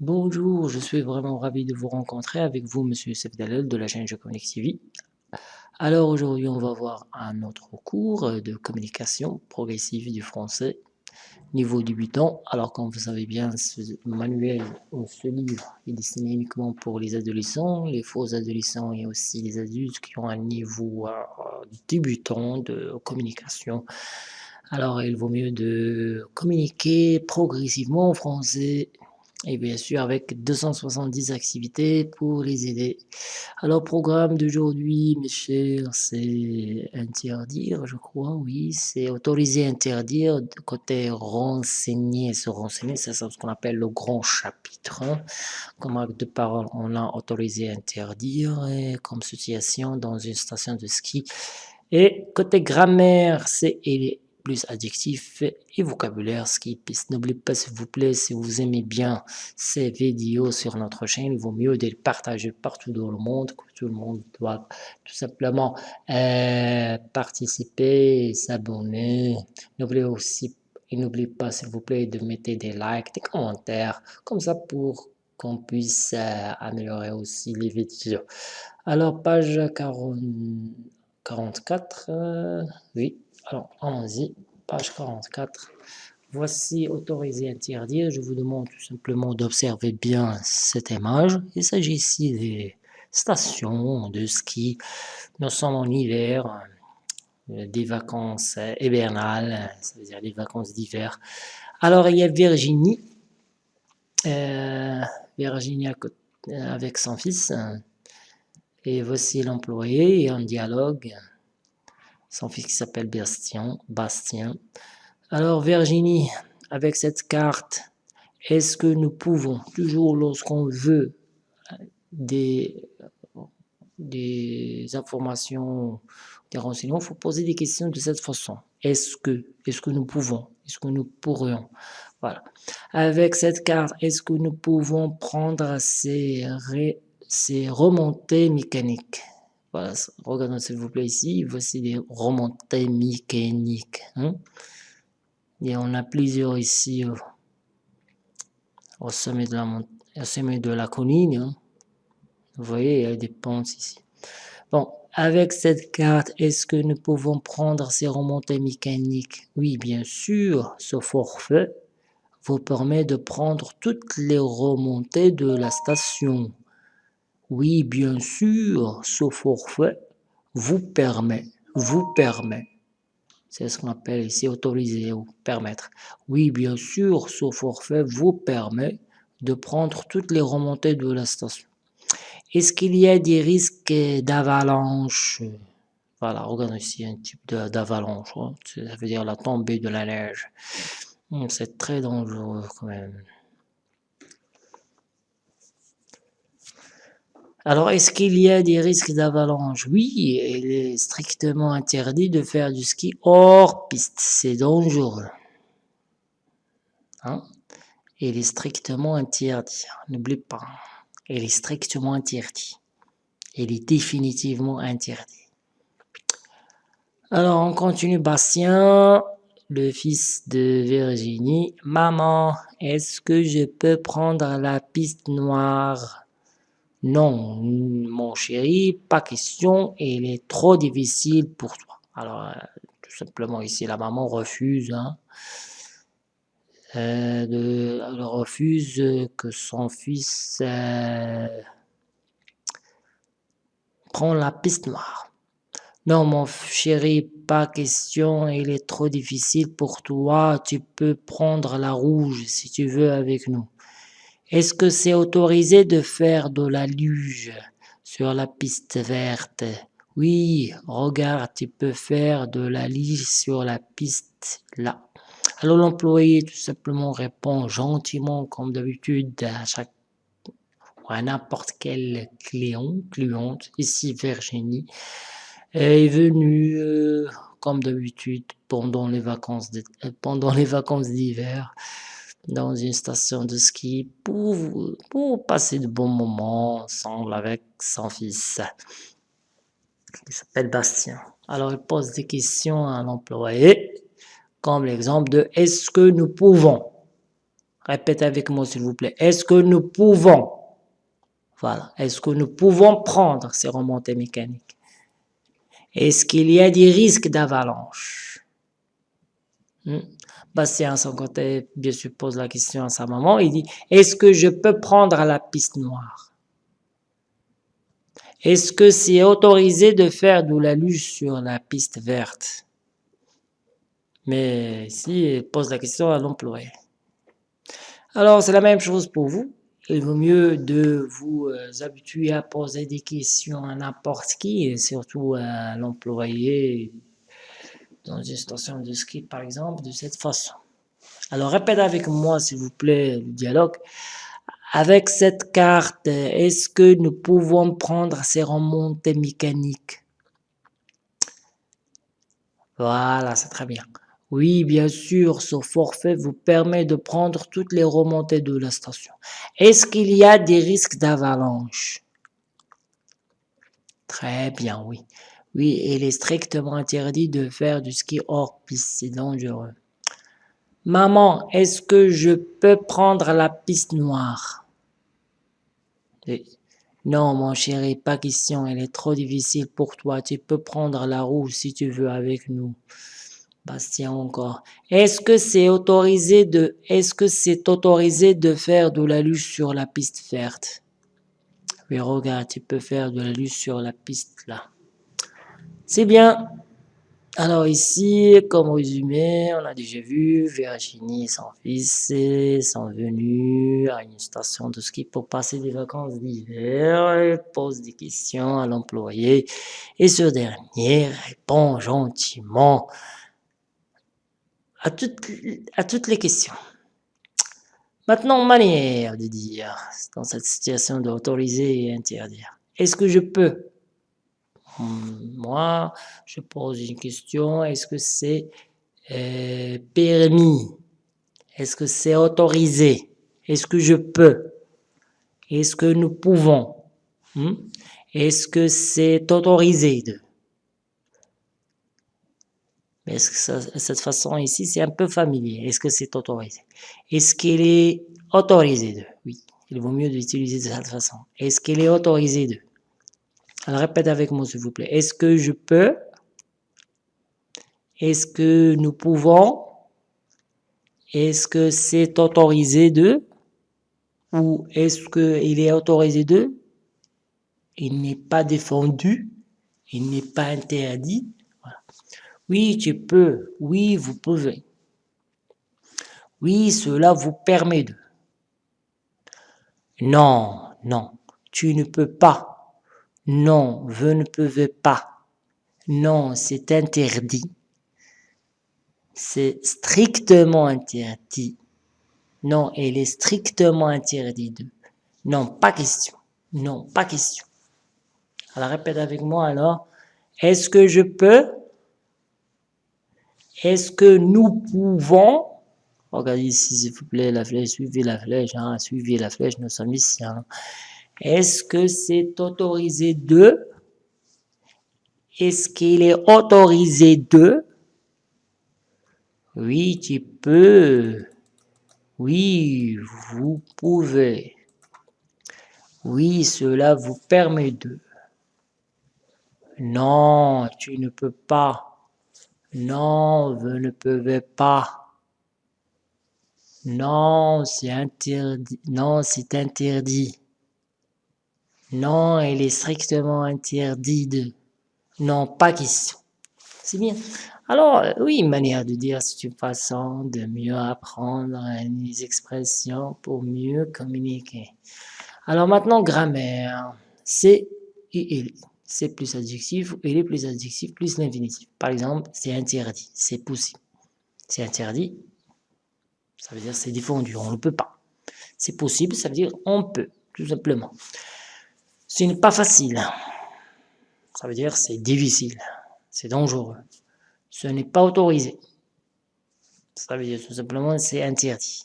Bonjour, je suis vraiment ravi de vous rencontrer avec vous, Monsieur Youssef de la chaîne Je TV. Alors aujourd'hui, on va voir un autre cours de communication progressive du français, niveau débutant. Alors comme vous savez bien, ce manuel ce livre est destiné uniquement pour les adolescents, les faux adolescents et aussi les adultes qui ont un niveau euh, débutant de communication. Alors il vaut mieux de communiquer progressivement en français et bien sûr avec 270 activités pour les aider. Alors programme d'aujourd'hui, mes chers, c'est interdire, je crois, oui, c'est autoriser, interdire, côté renseigner, se renseigner, c'est ce qu'on appelle le grand chapitre. Hein. Comme acte de parole, on a autorisé, interdire, comme situation dans une station de ski. Et côté grammaire, c'est plus adjectifs et vocabulaire skip. N'oubliez pas s'il vous plaît, si vous aimez bien ces vidéos sur notre chaîne, il vaut mieux de les partager partout dans le monde, que tout le monde doit tout simplement euh, participer, s'abonner. N'oubliez aussi et n'oubliez pas s'il vous plaît de mettre des likes, des commentaires, comme ça pour qu'on puisse euh, améliorer aussi les vidéos. Alors page 40, 44, euh, oui, alors, allons-y, page 44. Voici autorisé interdire. Je vous demande tout simplement d'observer bien cette image. Il s'agit ici des stations de ski. Nous sommes en hiver, euh, des vacances hivernales, ça veut dire des vacances d'hiver. Alors, il y a Virginie, euh, Virginie avec son fils. Et voici l'employé et un dialogue son fils qui s'appelle Bastien, Bastien. Alors Virginie, avec cette carte, est-ce que nous pouvons, toujours lorsqu'on veut des, des informations, des renseignements, il faut poser des questions de cette façon. Est-ce que, est-ce que nous pouvons, est-ce que nous pourrions, voilà. Avec cette carte, est-ce que nous pouvons prendre ces, ces remontées mécaniques? Voilà, regardons s'il vous plaît ici, voici des remontées mécaniques. Hein. Et on a plusieurs ici euh, au, sommet de la, sommet de la colline. Hein. Vous voyez, il y a des pentes ici. Bon, avec cette carte, est-ce que nous pouvons prendre ces remontées mécaniques? Oui, bien sûr, ce forfait vous permet de prendre toutes les remontées de la station. Oui, bien sûr, ce forfait vous permet, vous permet, c'est ce qu'on appelle ici autoriser ou permettre. Oui, bien sûr, ce forfait vous permet de prendre toutes les remontées de la station. Est-ce qu'il y a des risques d'avalanche? Voilà, regarde ici un type d'avalanche, hein. ça veut dire la tombée de la neige. Hmm, c'est très dangereux quand même. Alors, est-ce qu'il y a des risques d'avalanche? Oui, il est strictement interdit de faire du ski hors piste. C'est dangereux. Hein? Il est strictement interdit. N'oublie pas. Il est strictement interdit. Il est définitivement interdit. Alors, on continue. Bastien, le fils de Virginie. Maman, est-ce que je peux prendre la piste noire? Non, mon chéri, pas question, il est trop difficile pour toi. Alors, euh, tout simplement ici, la maman refuse, hein, euh, elle refuse que son fils euh, prend la piste noire. Non, mon chéri, pas question, il est trop difficile pour toi, tu peux prendre la rouge si tu veux avec nous. Est-ce que c'est autorisé de faire de la luge sur la piste verte? Oui, regarde, tu peux faire de la luge sur la piste là. Alors l'employé tout simplement répond gentiment comme d'habitude à chaque à n'importe quel client, cliente, ici Virginie, est venue euh, comme d'habitude pendant vacances pendant les vacances d'hiver dans une station de ski pour, pour passer de bons moments ensemble avec son fils qui s'appelle Bastien. Alors il pose des questions à l'employé comme l'exemple de est-ce que nous pouvons? Répétez avec moi s'il vous plaît. Est-ce que nous pouvons, voilà, est-ce que nous pouvons prendre ces remontées mécaniques? Est-ce qu'il y a des risques d'avalanche? Hmm? Bastien, à son côté, bien sûr, pose la question à sa maman. Il dit, est-ce que je peux prendre la piste noire? Est-ce que c'est autorisé de faire de la luce sur la piste verte? Mais ici, il pose la question à l'employé. Alors, c'est la même chose pour vous. Il vaut mieux de vous euh, habituer à poser des questions à n'importe qui, et surtout à l'employé dans une station de ski, par exemple, de cette façon. Alors, répète avec moi, s'il vous plaît, le dialogue. Avec cette carte, est-ce que nous pouvons prendre ces remontées mécaniques? Voilà, c'est très bien. Oui, bien sûr, ce forfait vous permet de prendre toutes les remontées de la station. Est-ce qu'il y a des risques d'avalanche? Très bien, oui. Oui, il est strictement interdit de faire du ski hors piste, c'est dangereux. Maman, est-ce que je peux prendre la piste noire? Non, mon chéri, pas question, elle est trop difficile pour toi. Tu peux prendre la roue si tu veux avec nous. Bastien encore. Est-ce que c'est autorisé de, est-ce que c'est autorisé de faire de la luce sur la piste verte? Oui, regarde, tu peux faire de la luce sur la piste là. C'est bien. Alors ici, comme résumé, on a déjà vu Virginie et son fils sont venus à une station de ski pour passer des vacances d'hiver. pose des questions à l'employé et ce dernier répond gentiment à toutes, à toutes les questions. Maintenant, manière de dire dans cette situation d'autoriser et interdire. Est-ce que je peux Moi, je pose une question. Est-ce que c'est euh, permis? Est-ce que c'est autorisé? Est-ce que je peux? Est-ce que nous pouvons? Hmm? Est-ce que c'est autorisé de? Est-ce que cette façon ici, c'est un peu familier. Est-ce que c'est autorisé? Est-ce qu'il est autorisé de? Oui, il vaut mieux d'utiliser de cette façon. Est-ce qu'il est autorisé de? Alors répète avec moi s'il vous plaît. Est-ce que je peux? Est-ce que nous pouvons? Est-ce que c'est autorisé de? Ou est-ce qu'il est autorisé de? Il n'est pas défendu, il n'est pas interdit, oui, tu peux. Oui, vous pouvez. Oui, cela vous permet de. Non, non, tu ne peux pas. Non, vous ne pouvez pas. Non, c'est interdit. C'est strictement interdit. Non, elle est strictement interdit de. Non, pas question. Non, pas question. Alors répète avec moi alors. Est-ce que je peux? Est-ce que nous pouvons, regardez ici s'il vous plaît la flèche, suivez la flèche, hein, suivez la flèche, nous sommes ici. Hein. Est-ce que c'est autorisé de? Est-ce qu'il est autorisé de? Oui, tu peux. Oui, vous pouvez. Oui, cela vous permet de. Non, tu ne peux pas. Non, vous ne pouvez pas. Non, c'est interdit. Non, c'est interdit. Non, il est strictement interdit de. Non, pas question. C'est bien. Alors, oui, une manière de dire c'est une façon de mieux apprendre les expressions pour mieux communiquer. Alors maintenant, grammaire. C'est il c'est plus adjectif, il est plus adjectif, plus l'infinitif. Par exemple, c'est interdit, c'est possible. C'est interdit, ça veut dire c'est défendu, on ne peut pas. C'est possible, ça veut dire on peut, tout simplement. Ce n'est pas facile, ça veut dire c'est difficile, c'est dangereux. Ce n'est pas autorisé, ça veut dire tout simplement c'est interdit.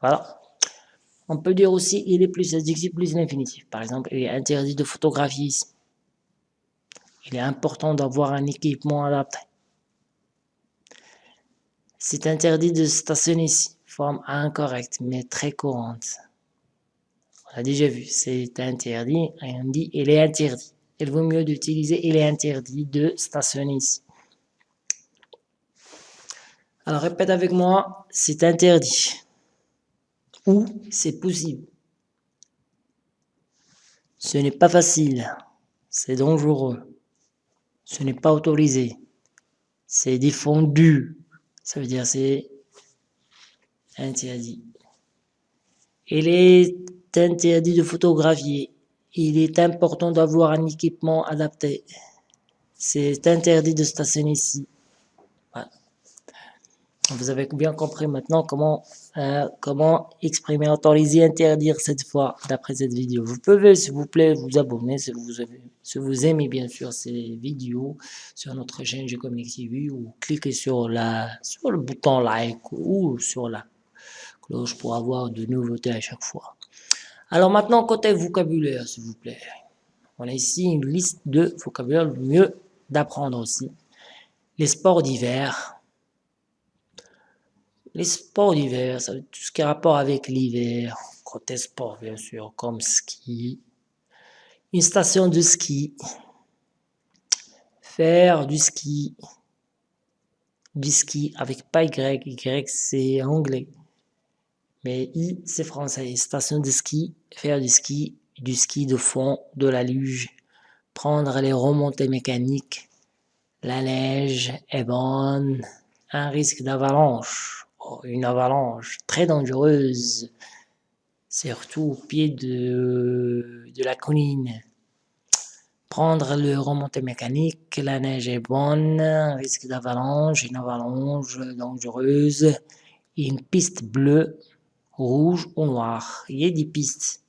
Voilà. On peut dire aussi il est plus adjectif, plus l'infinitif. Par exemple, il est interdit de photographier ici il est important d'avoir un équipement adapté. C'est interdit de stationner ici. forme incorrecte, mais très courante. On a déjà vu, c'est interdit, on dit il est interdit. Il vaut mieux d'utiliser il est interdit de stationner ici. Alors répète avec moi, c'est interdit. Ou c'est possible? Ce n'est pas facile. C'est dangereux. Ce n'est pas autorisé. C'est défendu. Ça veut dire c'est interdit. Il est interdit de photographier. Il est important d'avoir un équipement adapté. C'est interdit de stationner ici. Vous avez bien compris maintenant comment, euh, comment exprimer, autoriser, interdire cette fois d'après cette vidéo. Vous pouvez, s'il vous plaît, vous abonner si vous, aimez bien sûr ces vidéos sur notre chaîne G-Comic TV ou cliquez sur, la, sur le bouton like ou sur la cloche pour avoir de nouveautés à chaque fois. Alors maintenant, côté vocabulaire, s'il vous plaît. On a ici une liste de vocabulaire, le mieux d'apprendre aussi. Les sports d'hiver, les sports d'hiver, tout ce qui a rapport avec l'hiver, côté sport bien sûr, comme ski, une station de ski, faire du ski, du ski avec pas Y, Y c'est anglais, mais I c'est français, station de ski, faire du ski, du ski de fond, de la luge, prendre les remontées mécaniques, la neige est bonne, un risque d'avalanche, une avalanche très dangereuse, surtout au pied de, de la colline. Prendre le remontée mécanique, la neige est bonne, risque d'avalanche, une avalanche dangereuse, une piste bleue, rouge ou noire. Il y a des pistes.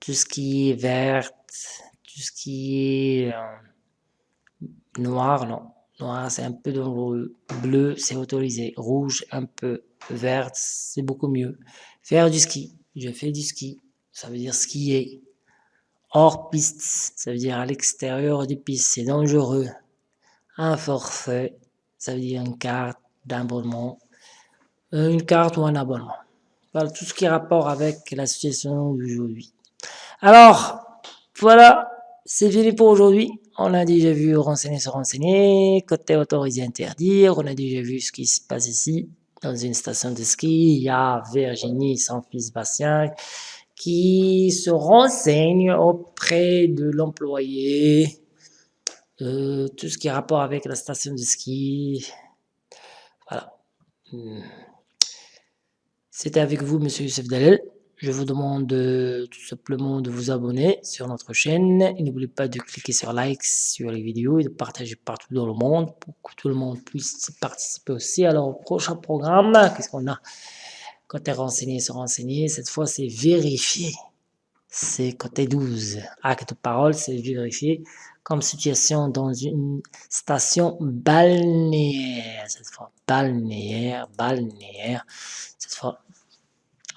Tout ce qui est vert, tout ce qui est euh, noir, non Noir, c'est un peu dangereux. Bleu, c'est autorisé. Rouge, un peu. Vert, c'est beaucoup mieux. Faire du ski. Je fais du ski. Ça veut dire skier. Hors piste, ça veut dire à l'extérieur des pistes. C'est dangereux. Un forfait, ça veut dire une carte d'abonnement. Euh, une carte ou un abonnement. Voilà tout ce qui est rapport avec la situation d'aujourd'hui. Alors, voilà, c'est fini pour aujourd'hui. On a déjà vu renseigner se renseigner, côté autorisé interdire, on a déjà vu ce qui se passe ici, dans une station de ski, il y a Virginie, son fils Bastien, qui se renseigne auprès de l'employé, euh, tout ce qui a rapport avec la station de ski, voilà. C'était avec vous, Monsieur Youssef Dalel. Je vous demande tout simplement de vous abonner sur notre chaîne et n'oubliez pas de cliquer sur like sur les vidéos et de partager partout dans le monde pour que tout le monde puisse participer aussi. Alors au prochain programme, qu'est-ce qu'on a? Côté renseigné, se renseigner, cette fois c'est vérifier. C'est côté 12. Acte de parole, c'est vérifier comme situation dans une station balnéaire. Cette fois, balnéaire, balnéaire. Cette fois,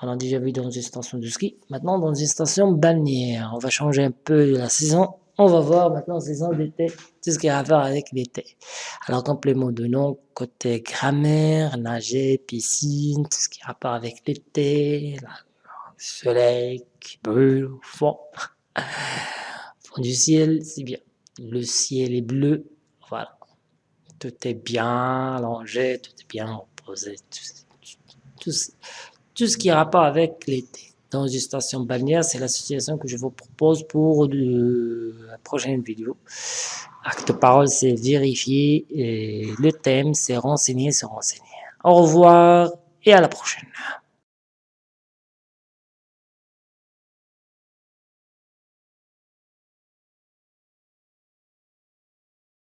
on a déjà vu dans une station de ski. Maintenant, dans une station balnéaire. On va changer un peu la saison. On va voir maintenant saison d'été, tout ce qui a à faire avec l'été. Alors, complément de nom, côté grammaire, nager, piscine, tout ce qui a rapport avec l'été, le soleil qui brûle au fond du ciel, c'est bien. Le ciel est bleu, voilà. Tout est bien allongé, tout est bien reposé. tout, ce qui a rapport avec l'été. Dans une station balnéaire, c'est l'association que je vous propose pour la prochaine vidéo. Acte parole, c'est vérifier. Et le thème, c'est renseigner, se renseigner. Au revoir et à la prochaine.